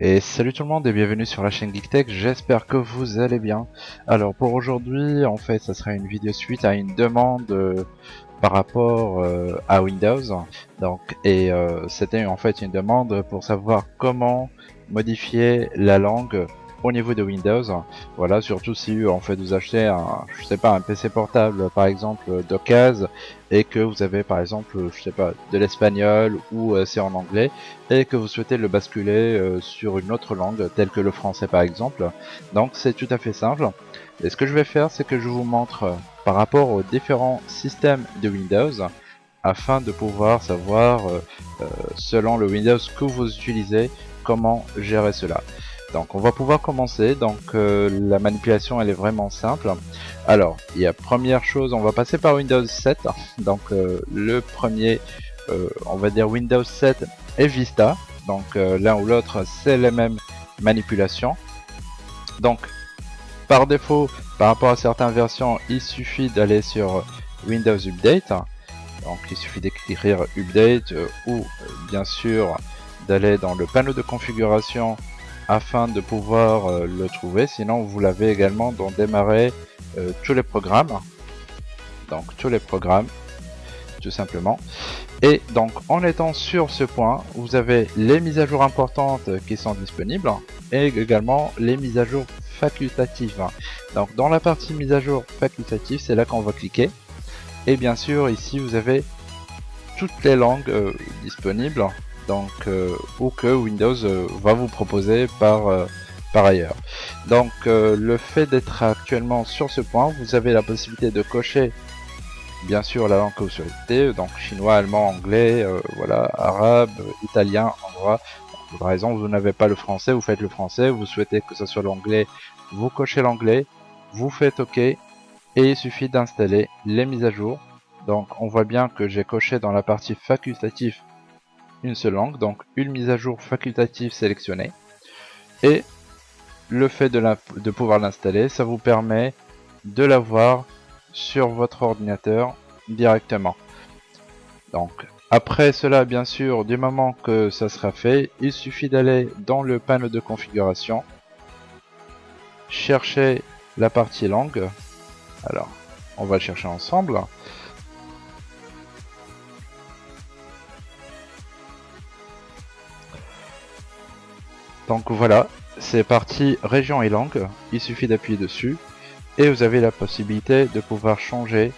Et salut tout le monde et bienvenue sur la chaîne GeekTech, j'espère que vous allez bien. Alors pour aujourd'hui, en fait, ça sera une vidéo suite à une demande euh, par rapport euh, à Windows. Donc et euh, c'était en fait une demande pour savoir comment modifier la langue au niveau de Windows. Voilà, surtout si en fait vous achetez un, je sais pas, un PC portable par exemple d'occasion et que vous avez par exemple, je sais pas, de l'espagnol ou euh, c'est en anglais et que vous souhaitez le basculer euh, sur une autre langue telle que le français par exemple. Donc c'est tout à fait simple. Et ce que je vais faire, c'est que je vous montre euh, par rapport aux différents systèmes de Windows afin de pouvoir savoir selon le Windows que vous utilisez comment gérer cela. Donc on va pouvoir commencer, donc euh, la manipulation elle est vraiment simple. Alors, il y a première chose, on va passer par Windows 7, donc euh, le premier, euh, on va dire Windows 7 et Vista, donc l'un ou l'autre c'est les mêmes manipulations. Donc par défaut, par rapport à certaines versions, il suffit d'aller sur Windows Update, donc il suffit d'écrire Update ou bien sûr d'aller dans le panneau de configuration afin de pouvoir euh, le trouver. Sinon, vous l'avez également dans démarrer euh, tous les programmes. Donc, tous les programmes, tout simplement. Et donc, en étant sur ce point, vous avez les mises à jour importantes qui sont disponibles et également les mises à jour facultatives. Donc, dans la partie mise à jour facultative, c'est là qu'on va cliquer. Et bien sûr, ici, vous avez toutes les langues euh, disponibles donc euh, ou que Windows euh, va vous proposer par euh, par ailleurs. Donc le fait d'être actuellement sur ce point, vous avez la possibilité de cocher bien sûr la langue que vous souhaitez, donc chinois, allemand, anglais, voilà, arabe, italien, hongrois. Par exemple, vous n'avez pas le français, vous faites le français, vous souhaitez que ce soit l'anglais, vous cochez l'anglais, vous faites OK, et il suffit d'installer les mises à jour. Donc on voit bien que j'ai coché dans la partie facultative une seule langue, donc une mise à jour facultative sélectionnée. Et le fait de, de pouvoir l'installer, ça vous permet de l'avoir sur votre ordinateur directement. Donc après cela, bien sûr, du moment que ça sera fait, il suffit d'aller dans le panneau de configuration, chercher la partie langue. Alors, on va chercher ensemble. Donc voilà, c'est parti région et langue, il suffit d'appuyer dessus. Et vous avez la possibilité de pouvoir changer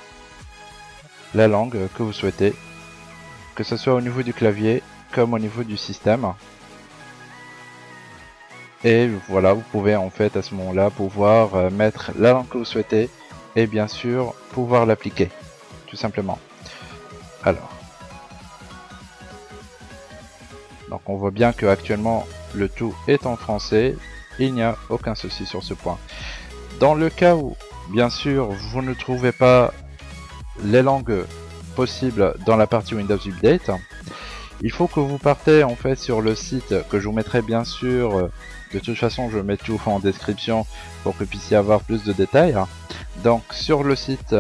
la langue que vous souhaitez, que ce soit au niveau du clavier comme au niveau du système. Et voilà, vous pouvez en fait à ce moment-là pouvoir euh, mettre la langue que vous souhaitez et bien sûr pouvoir l'appliquer, tout simplement. Alors, donc on voit bien que actuellement le tout est en français, il n'y a aucun souci sur ce point. Dans le cas où, bien sûr, vous ne trouvez pas les langues possibles dans la partie Windows Update, il faut que vous partez en fait sur le site que je vous mettrai bien sûr, de toute façon je mets tout en description pour que vous puissiez avoir plus de détails. Donc sur le site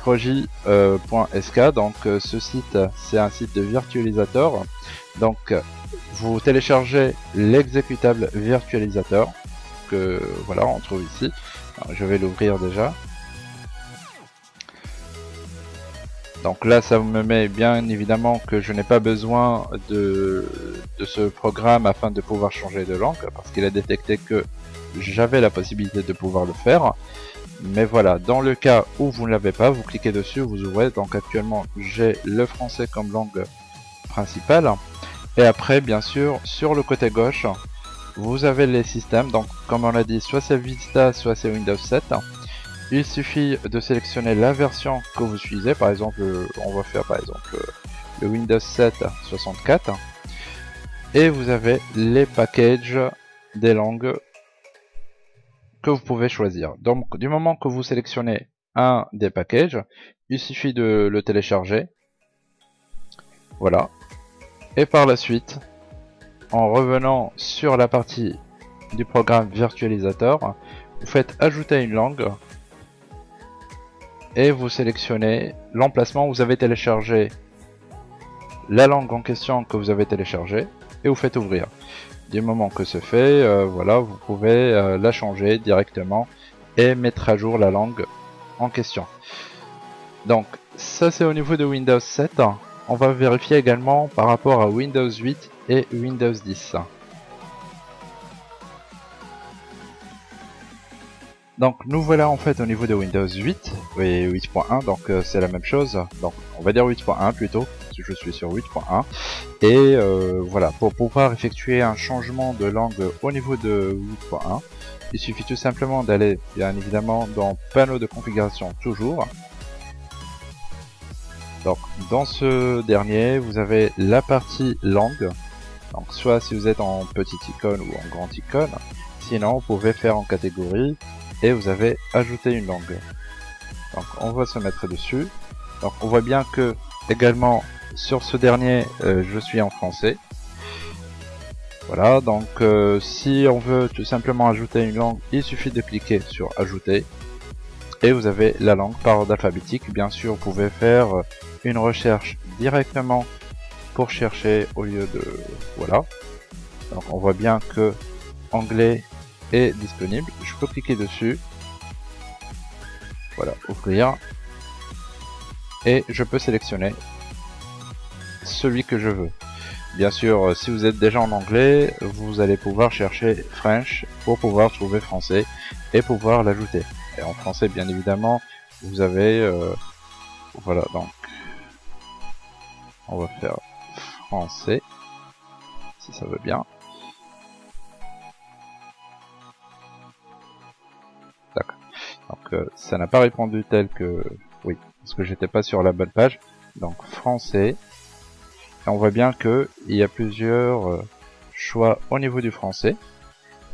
proji.sk, donc ce site c'est un site de virtualisateur, donc vous téléchargez l'exécutable virtualisateur que voilà on trouve ici. je vais l'ouvrir déjà. Donc là ça me met bien évidemment que je n'ai pas besoin de, ce programme afin de pouvoir changer de langue parce qu'il a détecté que j'avais la possibilité de pouvoir le faire. Mais voilà, dans le cas où vous ne l'avez pas, vous cliquez dessus, vous ouvrez. Donc actuellement j'ai le français comme langue principale. Et après, bien sûr, sur le côté gauche, vous avez les systèmes. Donc, comme on l'a dit, soit c'est Vista, soit c'est Windows 7. Il suffit de sélectionner la version que vous utilisez. Par exemple, on va faire par exemple le Windows 7 64. Et vous avez les packages des langues que vous pouvez choisir. Donc, du moment que vous sélectionnez un des packages, il suffit de le télécharger. Voilà, et par la suite, en revenant sur la partie du programme virtualisateur, vous faites ajouter une langue et vous sélectionnez l'emplacement où vous avez téléchargé la langue en question que vous avez téléchargé et vous faites ouvrir. Du moment que c'est fait, euh, voilà, vous pouvez euh, la changer directement et mettre à jour la langue en question. Donc ça c'est au niveau de Windows 7. On va vérifier également par rapport à Windows 8 et Windows 10. Donc nous voilà en fait au niveau de Windows 8 et 8.1 donc euh, c'est la même chose. Donc on va dire 8.1 plutôt si je suis sur 8.1 et euh, voilà pour pouvoir effectuer un changement de langue au niveau de 8.1 il suffit tout simplement d'aller bien évidemment dans panneau de configuration toujours donc dans ce dernier vous avez la partie langue donc soit si vous êtes en petite icône ou en grande icône sinon vous pouvez faire en catégorie et vous avez ajouté une langue. Donc on va se mettre dessus. Donc on voit bien que également sur ce dernier euh, je suis en français. Voilà donc euh, si on veut tout simplement ajouter une langue il suffit de cliquer sur ajouter et vous avez la langue par ordre alphabétique. Bien sûr vous pouvez faire une recherche directement pour chercher au lieu de voilà. Donc on voit bien que anglais est disponible. Je peux cliquer dessus. Voilà, ouvrir. Et je peux sélectionner celui que je veux. Bien sûr, euh, si vous êtes déjà en anglais, vous allez pouvoir chercher French pour pouvoir trouver français et pouvoir l'ajouter. Et en français, bien évidemment, vous avez... Euh, voilà, donc... On va faire français, si ça veut bien. Donc euh, ça n'a pas répondu tel que... Oui, parce que j'étais pas sur la bonne page. Donc français. Et on voit bien que il y a plusieurs euh, choix au niveau du français.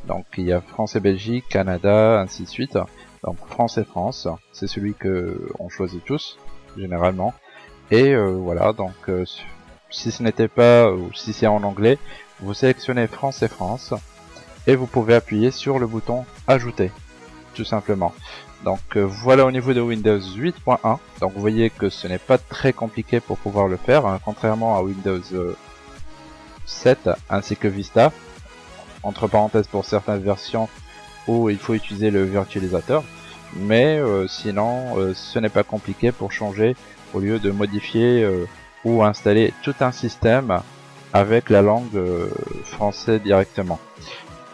Donc il y a français Belgique, Canada, ainsi de suite. Donc français France, c'est celui que on choisit tous généralement. Et euh, voilà, donc si ce n'était pas ou si c'est en anglais, vous sélectionnez français France et vous pouvez appuyer sur le bouton ajouter tout simplement. Donc euh, voilà au niveau de Windows 8.1. Donc vous voyez que ce n'est pas très compliqué pour pouvoir le faire, hein, contrairement à Windows 7 euh, ainsi que Vista. Entre parenthèses pour certaines versions il faut utiliser le virtualisateur. Mais euh, sinon ce n'est pas compliqué pour changer au lieu de modifier ou installer tout un système avec la langue français directement.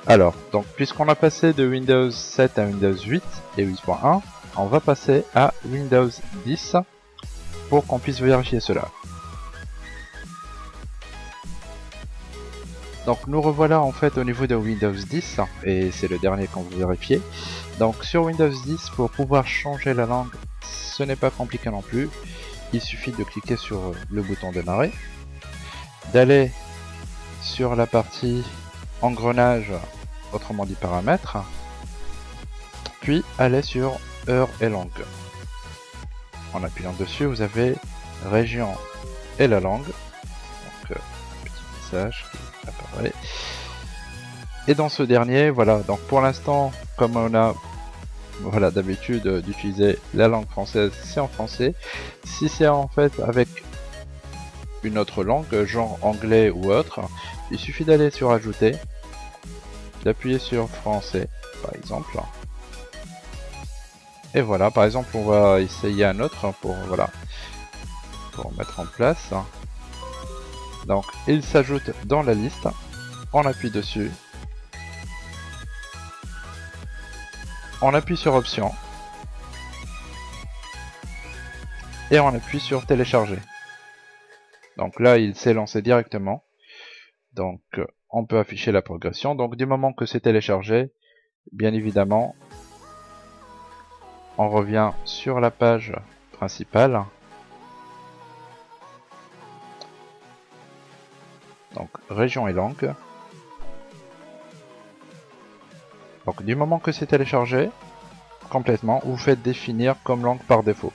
Alors, donc puisqu'on a passé de Windows 7 à Windows 8 et 8.1, on va passer à Windows 10 pour qu'on puisse vérifier cela. Donc nous revoilà en fait au niveau de Windows 10 et c'est le dernier qu'on veut vérifier. Donc sur Windows 10 pour pouvoir changer la langue ce n'est pas compliqué non plus. Il suffit de cliquer sur le bouton démarrer, d'aller sur la partie engrenage autrement dit paramètres, puis allez sur heure et langue. En appuyant dessus, vous avez région et la langue. Euh, qui apparaît. Et dans ce dernier, voilà, donc pour l'instant, comme on a voilà d'habitude d'utiliser la langue française, c'est en français. Si c'est en fait avec une autre langue, genre anglais ou autre, il suffit d'aller sur ajouter d'appuyer sur français par exemple et voilà par exemple on va essayer un autre pour voilà pour mettre en place donc il s'ajoute dans la liste. On appuie dessus. On appuie sur option. Et on appuie sur télécharger. Donc là il s'est lancé directement. Donc on peut afficher la progression. Donc du moment que c'est téléchargé, bien évidemment, on revient sur la page principale. Donc région et langue. Donc du moment que c'est téléchargé complètement, vous faites définir comme langue par défaut.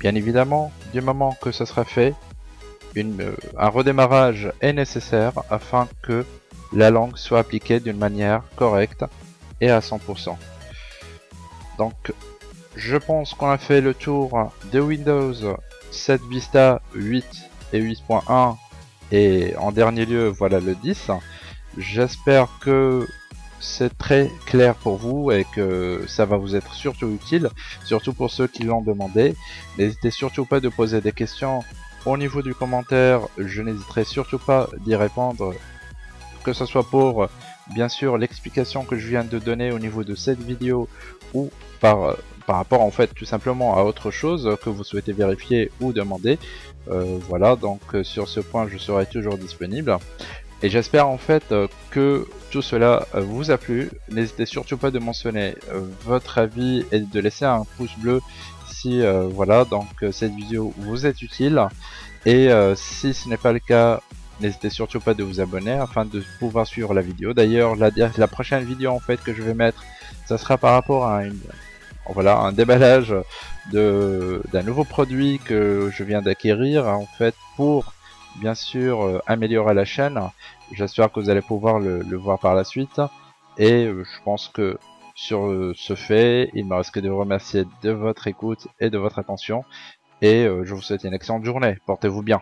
Bien évidemment, du moment que ce sera fait, euh, un redémarrage est nécessaire afin que la langue soit appliquée d'une manière correcte et à 100%. Donc je pense qu'on a fait le tour de Windows 7 Vista 8 et 8.1 et en dernier lieu voilà le 10. J'espère que c'est très clair pour vous et que ça va vous être surtout utile, surtout pour ceux qui l'ont demandé. N'hésitez surtout pas de poser des questions au niveau du commentaire, je n'hésiterai surtout pas d'y répondre, que ce soit pour bien sûr l'explication que je viens de donner au niveau de cette vidéo ou par, par rapport en fait tout simplement à autre chose que vous souhaitez vérifier ou demander. Euh, voilà, donc euh, sur ce point je serai toujours disponible. Et j'espère en fait euh, que tout cela euh, vous a plu. N'hésitez surtout pas de mentionner euh, votre avis et de laisser un pouce bleu si voilà donc cette vidéo vous est utile. Et si ce n'est pas le cas, n'hésitez surtout pas de vous abonner afin de pouvoir suivre la vidéo. D'ailleurs la, prochaine vidéo en fait que je vais mettre, ça sera par rapport à une voilà un déballage d'un nouveau produit que je viens d'acquérir en fait pour bien sûr euh, améliorer la chaîne. J'espère que vous allez pouvoir le, voir par la suite. Et euh, je pense que sur euh, ce fait, il me reste que de vous remercier de votre écoute et de votre attention. Et je vous souhaite une excellente journée. Portez-vous bien.